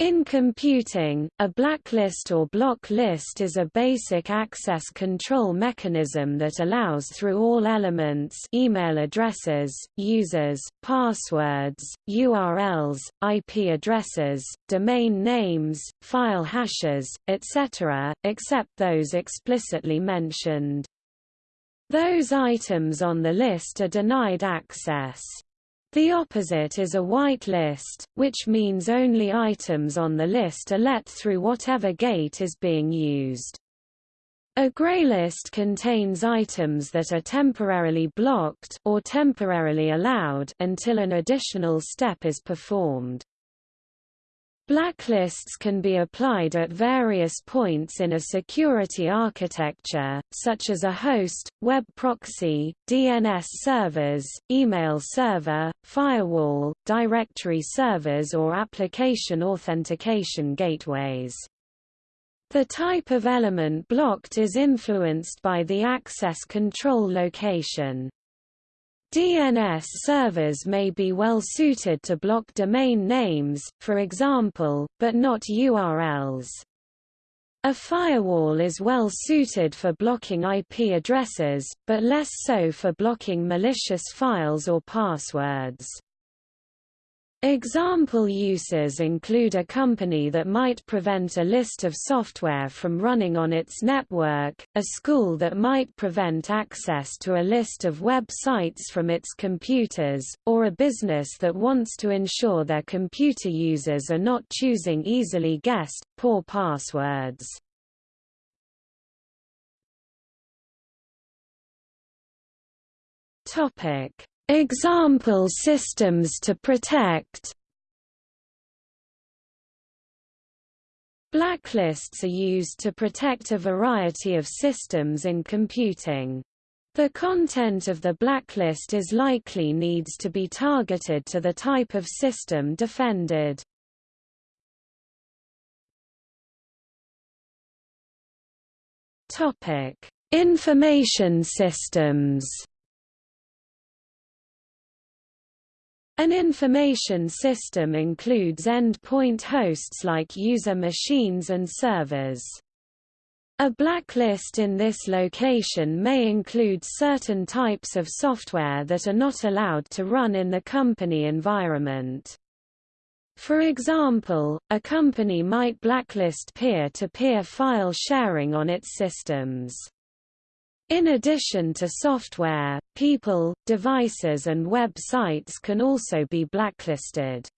In computing, a blacklist or block list is a basic access control mechanism that allows through all elements email addresses, users, passwords, URLs, IP addresses, domain names, file hashes, etc., except those explicitly mentioned. Those items on the list are denied access. The opposite is a whitelist, which means only items on the list are let through whatever gate is being used. A graylist contains items that are temporarily blocked or temporarily allowed until an additional step is performed. Blacklists can be applied at various points in a security architecture, such as a host, web proxy, DNS servers, email server, firewall, directory servers or application authentication gateways. The type of element blocked is influenced by the access control location. DNS servers may be well suited to block domain names, for example, but not URLs. A firewall is well suited for blocking IP addresses, but less so for blocking malicious files or passwords. Example uses include a company that might prevent a list of software from running on its network, a school that might prevent access to a list of websites from its computers, or a business that wants to ensure their computer users are not choosing easily guessed, poor passwords. Example systems to protect Blacklists are used to protect a variety of systems in computing. The content of the blacklist is likely needs to be targeted to the type of system defended. Topic: Information systems. An information system includes endpoint hosts like user machines and servers. A blacklist in this location may include certain types of software that are not allowed to run in the company environment. For example, a company might blacklist peer-to-peer -peer file sharing on its systems. In addition to software, people, devices and websites can also be blacklisted.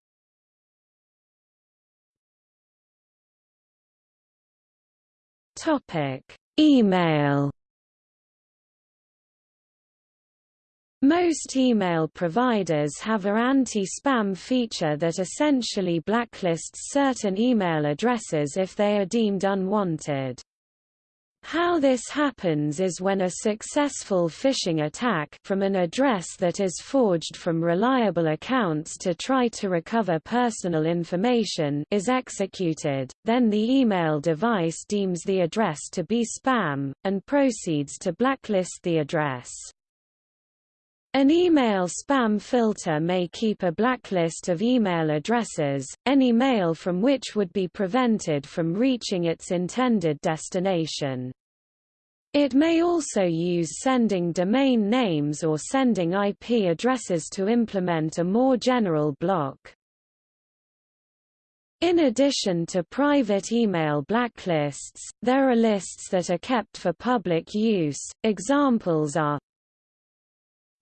Topic: Email Most email providers have a anti-spam feature that essentially blacklists certain email addresses if they are deemed unwanted. How this happens is when a successful phishing attack from an address that is forged from reliable accounts to try to recover personal information is executed, then the email device deems the address to be spam, and proceeds to blacklist the address. An email spam filter may keep a blacklist of email addresses, any mail from which would be prevented from reaching its intended destination. It may also use sending domain names or sending IP addresses to implement a more general block. In addition to private email blacklists, there are lists that are kept for public use. Examples are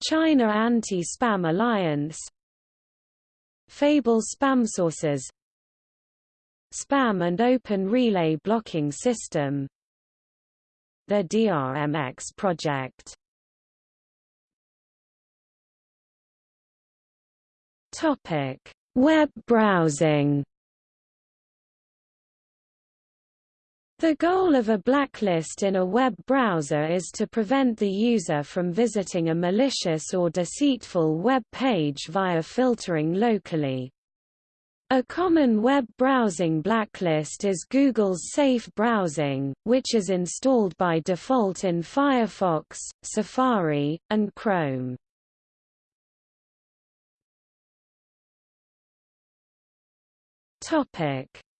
China Anti-Spam Alliance. Fable Spam Sources. Spam and Open Relay Blocking System. The DRMX project. Topic: Web browsing The goal of a blacklist in a web browser is to prevent the user from visiting a malicious or deceitful web page via filtering locally. A common web browsing blacklist is Google's Safe Browsing, which is installed by default in Firefox, Safari, and Chrome.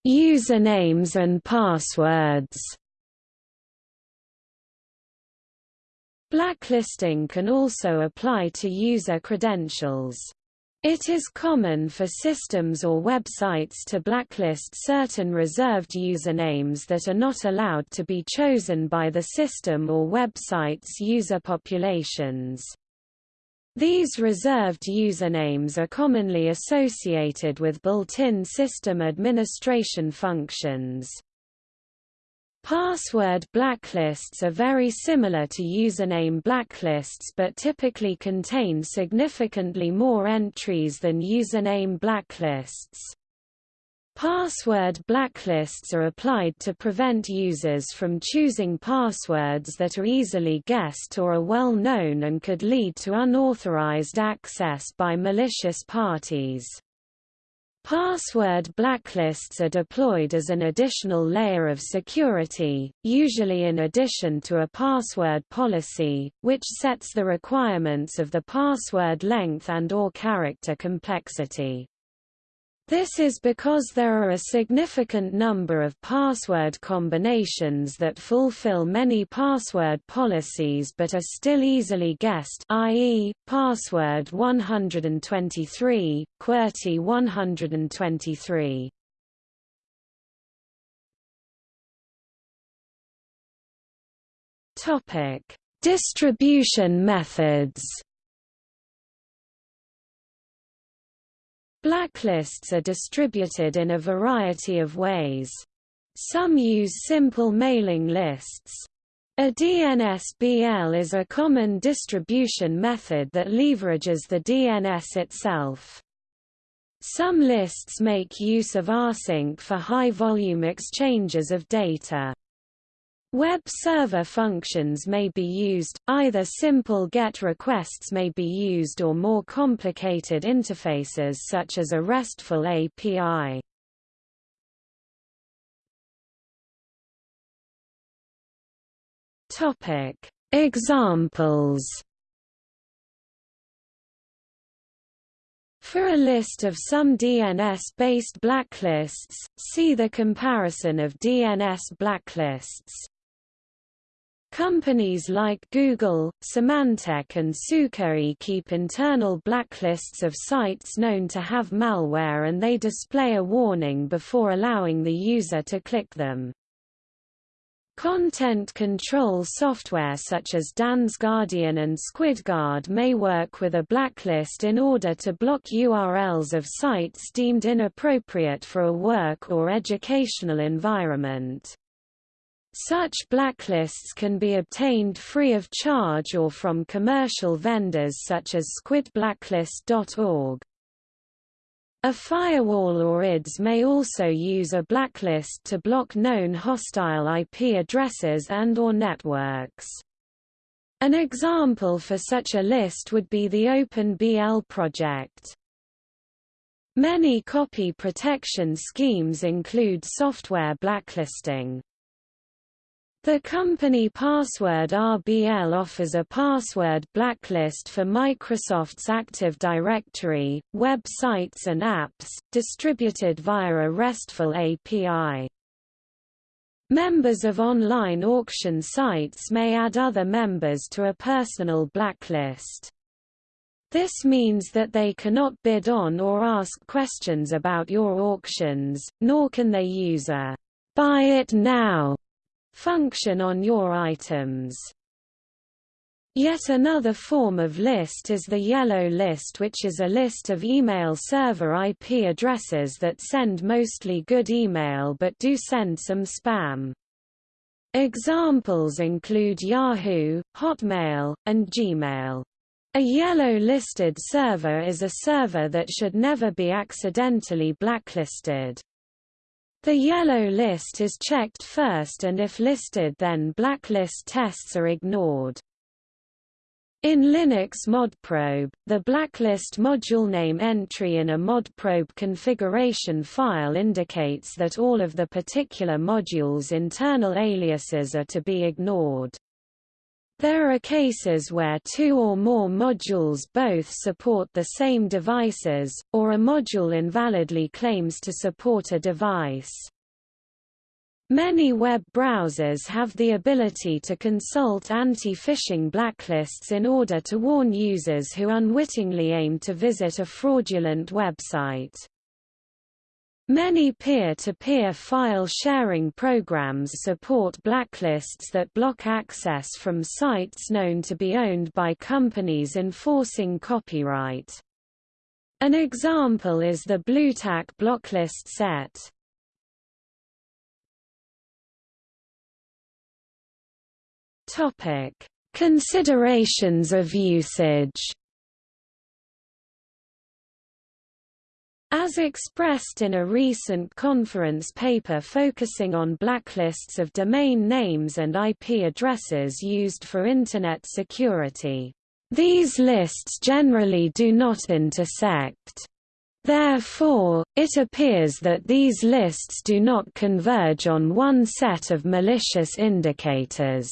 Usernames and passwords Blacklisting can also apply to user credentials. It is common for systems or websites to blacklist certain reserved usernames that are not allowed to be chosen by the system or website's user populations. These reserved usernames are commonly associated with built-in system administration functions. Password blacklists are very similar to username blacklists but typically contain significantly more entries than username blacklists. Password blacklists are applied to prevent users from choosing passwords that are easily guessed or are well known and could lead to unauthorized access by malicious parties. Password blacklists are deployed as an additional layer of security, usually in addition to a password policy, which sets the requirements of the password length and or character complexity. This is because there are a significant number of password combinations that fulfill many password policies but are still easily guessed i.e., password 123, QWERTY 123. Distribution methods Blacklists are distributed in a variety of ways. Some use simple mailing lists. A DNS-BL is a common distribution method that leverages the DNS itself. Some lists make use of rsync for high-volume exchanges of data. Web server functions may be used, either simple GET requests may be used or more complicated interfaces such as a RESTful API. Examples For a list of some DNS-based blacklists, see the comparison of DNS blacklists. Companies like Google, Symantec and Sucuri keep internal blacklists of sites known to have malware and they display a warning before allowing the user to click them. Content control software such as DansGuardian and SquidGuard may work with a blacklist in order to block URLs of sites deemed inappropriate for a work or educational environment. Such blacklists can be obtained free of charge or from commercial vendors such as squidblacklist.org. A firewall or IDS may also use a blacklist to block known hostile IP addresses and or networks. An example for such a list would be the OpenBL project. Many copy protection schemes include software blacklisting. The company Password RBL offers a password blacklist for Microsoft's Active Directory, web sites and apps, distributed via a RESTful API. Members of online auction sites may add other members to a personal blacklist. This means that they cannot bid on or ask questions about your auctions, nor can they use a buy it now function on your items. Yet another form of list is the yellow list which is a list of email server IP addresses that send mostly good email but do send some spam. Examples include Yahoo, Hotmail, and Gmail. A yellow listed server is a server that should never be accidentally blacklisted. The yellow list is checked first and if listed then blacklist tests are ignored. In Linux modprobe, the blacklist module name entry in a modprobe configuration file indicates that all of the particular module's internal aliases are to be ignored. There are cases where two or more modules both support the same devices, or a module invalidly claims to support a device. Many web browsers have the ability to consult anti-phishing blacklists in order to warn users who unwittingly aim to visit a fraudulent website. Many peer-to-peer -peer file sharing programs support blacklists that block access from sites known to be owned by companies enforcing copyright. An example is the Bluetack blocklist set. Topic: Considerations of usage As expressed in a recent conference paper focusing on blacklists of domain names and IP addresses used for Internet security, these lists generally do not intersect. Therefore, it appears that these lists do not converge on one set of malicious indicators.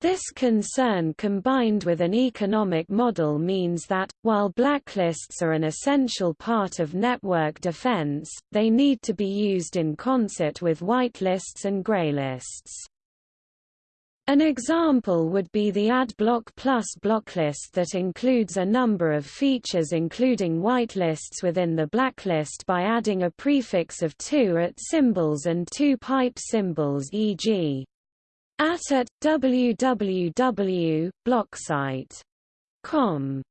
This concern combined with an economic model means that, while blacklists are an essential part of network defense, they need to be used in concert with whitelists and graylists. An example would be the AdBlock Plus blocklist that includes a number of features including whitelists within the blacklist by adding a prefix of two at symbols and two pipe symbols e.g at at www.blocksite.com